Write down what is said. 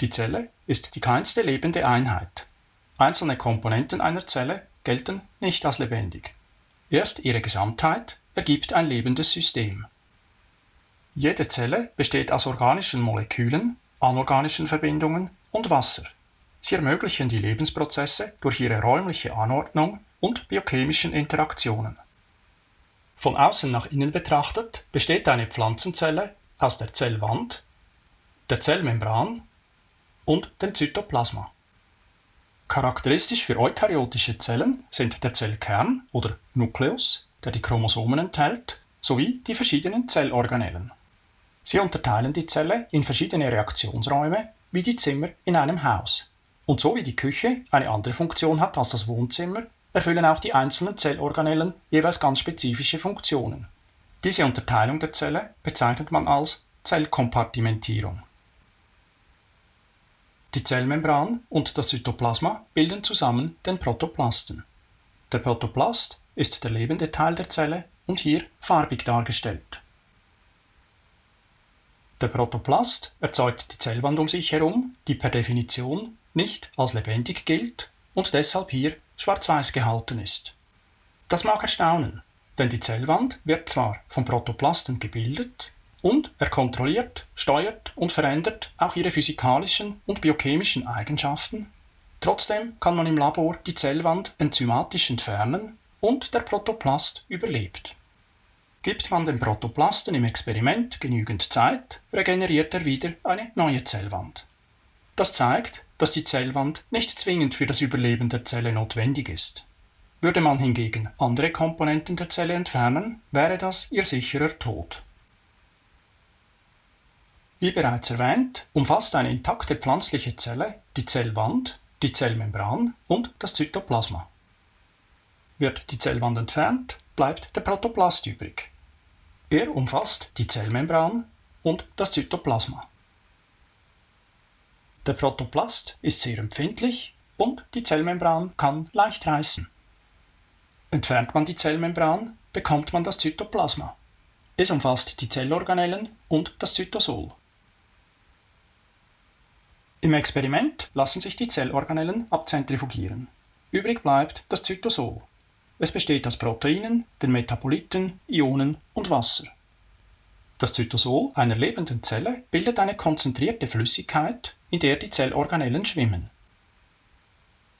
Die Zelle ist die kleinste lebende Einheit. Einzelne Komponenten einer Zelle gelten nicht als lebendig. Erst ihre Gesamtheit ergibt ein lebendes System. Jede Zelle besteht aus organischen Molekülen, anorganischen Verbindungen und Wasser. Sie ermöglichen die Lebensprozesse durch ihre räumliche Anordnung und biochemischen Interaktionen. Von außen nach innen betrachtet besteht eine Pflanzenzelle aus der Zellwand, der Zellmembran und dem Zytoplasma. Charakteristisch für eukaryotische Zellen sind der Zellkern oder Nukleus, der die Chromosomen enthält, sowie die verschiedenen Zellorganellen. Sie unterteilen die Zelle in verschiedene Reaktionsräume, wie die Zimmer in einem Haus. Und so wie die Küche eine andere Funktion hat als das Wohnzimmer, erfüllen auch die einzelnen Zellorganellen jeweils ganz spezifische Funktionen. Diese Unterteilung der Zelle bezeichnet man als Zellkompartimentierung. Die Zellmembran und das Zytoplasma bilden zusammen den Protoplasten. Der Protoplast ist der lebende Teil der Zelle und hier farbig dargestellt. Der Protoplast erzeugt die Zellwand um sich herum, die per Definition nicht als lebendig gilt und deshalb hier schwarz-weiß gehalten ist. Das mag erstaunen, denn die Zellwand wird zwar vom Protoplasten gebildet, und er kontrolliert, steuert und verändert auch ihre physikalischen und biochemischen Eigenschaften. Trotzdem kann man im Labor die Zellwand enzymatisch entfernen und der Protoplast überlebt. Gibt man dem Protoplasten im Experiment genügend Zeit, regeneriert er wieder eine neue Zellwand. Das zeigt, dass die Zellwand nicht zwingend für das Überleben der Zelle notwendig ist. Würde man hingegen andere Komponenten der Zelle entfernen, wäre das ihr sicherer Tod. Wie bereits erwähnt, umfasst eine intakte pflanzliche Zelle die Zellwand, die Zellmembran und das Zytoplasma. Wird die Zellwand entfernt, bleibt der Protoplast übrig. Er umfasst die Zellmembran und das Zytoplasma. Der Protoplast ist sehr empfindlich und die Zellmembran kann leicht reißen. Entfernt man die Zellmembran, bekommt man das Zytoplasma. Es umfasst die Zellorganellen und das Zytosol. Im Experiment lassen sich die Zellorganellen abzentrifugieren. Übrig bleibt das Zytosol. Es besteht aus Proteinen, den Metaboliten, Ionen und Wasser. Das Zytosol einer lebenden Zelle bildet eine konzentrierte Flüssigkeit, in der die Zellorganellen schwimmen.